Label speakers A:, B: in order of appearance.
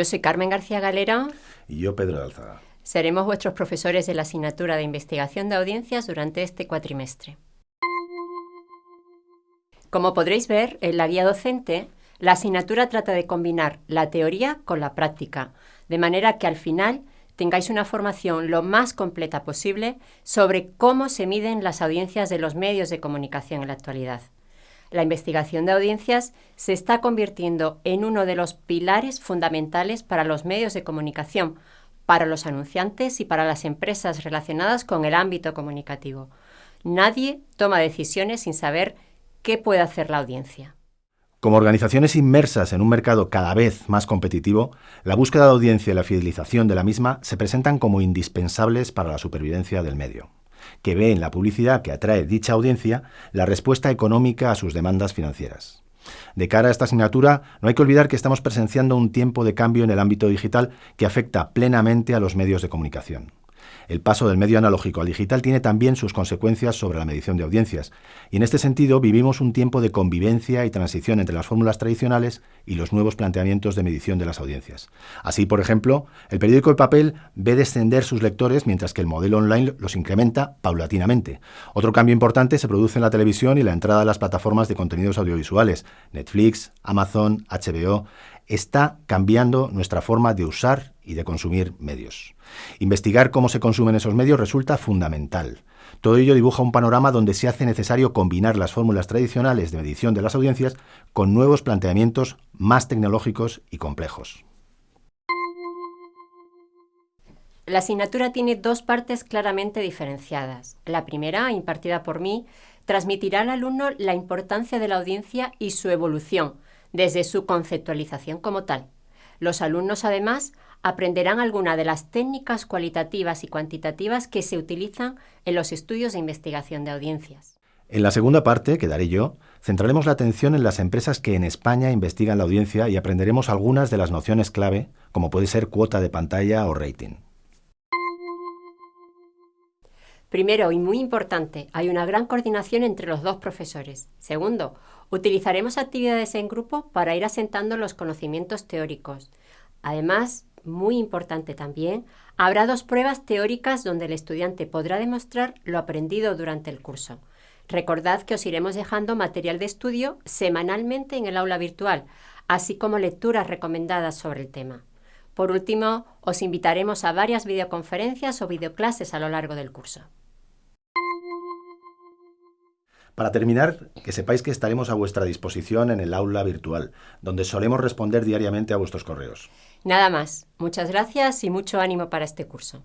A: Yo soy Carmen García Galera.
B: Y yo, Pedro de Alzaga.
A: Seremos vuestros profesores de la asignatura de investigación de audiencias durante este cuatrimestre. Como podréis ver en la guía docente, la asignatura trata de combinar la teoría con la práctica, de manera que al final tengáis una formación lo más completa posible sobre cómo se miden las audiencias de los medios de comunicación en la actualidad la investigación de audiencias se está convirtiendo en uno de los pilares fundamentales para los medios de comunicación, para los anunciantes y para las empresas relacionadas con el ámbito comunicativo. Nadie toma decisiones sin saber qué puede hacer la audiencia.
B: Como organizaciones inmersas en un mercado cada vez más competitivo, la búsqueda de audiencia y la fidelización de la misma se presentan como indispensables para la supervivencia del medio que ve en la publicidad que atrae dicha audiencia la respuesta económica a sus demandas financieras. De cara a esta asignatura, no hay que olvidar que estamos presenciando un tiempo de cambio en el ámbito digital que afecta plenamente a los medios de comunicación. El paso del medio analógico al digital tiene también sus consecuencias sobre la medición de audiencias, y en este sentido vivimos un tiempo de convivencia y transición entre las fórmulas tradicionales y los nuevos planteamientos de medición de las audiencias. Así, por ejemplo, el periódico de papel ve descender sus lectores mientras que el modelo online los incrementa paulatinamente. Otro cambio importante se produce en la televisión y la entrada de las plataformas de contenidos audiovisuales, Netflix, Amazon, HBO, está cambiando nuestra forma de usar y de consumir medios. Investigar cómo se consumen esos medios resulta fundamental. Todo ello dibuja un panorama donde se hace necesario combinar las fórmulas tradicionales de medición de las audiencias con nuevos planteamientos más tecnológicos y complejos.
A: La asignatura tiene dos partes claramente diferenciadas. La primera, impartida por mí, transmitirá al alumno la importancia de la audiencia y su evolución, desde su conceptualización como tal. Los alumnos, además, aprenderán algunas de las técnicas cualitativas y cuantitativas que se utilizan en los estudios de investigación de audiencias.
B: En la segunda parte, que daré yo, centraremos la atención en las empresas que en España investigan la audiencia y aprenderemos algunas de las nociones clave, como puede ser cuota de pantalla o rating.
A: Primero, y muy importante, hay una gran coordinación entre los dos profesores. Segundo, utilizaremos actividades en grupo para ir asentando los conocimientos teóricos. Además, muy importante también, habrá dos pruebas teóricas donde el estudiante podrá demostrar lo aprendido durante el curso. Recordad que os iremos dejando material de estudio semanalmente en el aula virtual, así como lecturas recomendadas sobre el tema. Por último, os invitaremos a varias videoconferencias o videoclases a lo largo del curso.
B: Para terminar, que sepáis que estaremos a vuestra disposición en el aula virtual, donde solemos responder diariamente a vuestros correos.
A: Nada más. Muchas gracias y mucho ánimo para este curso.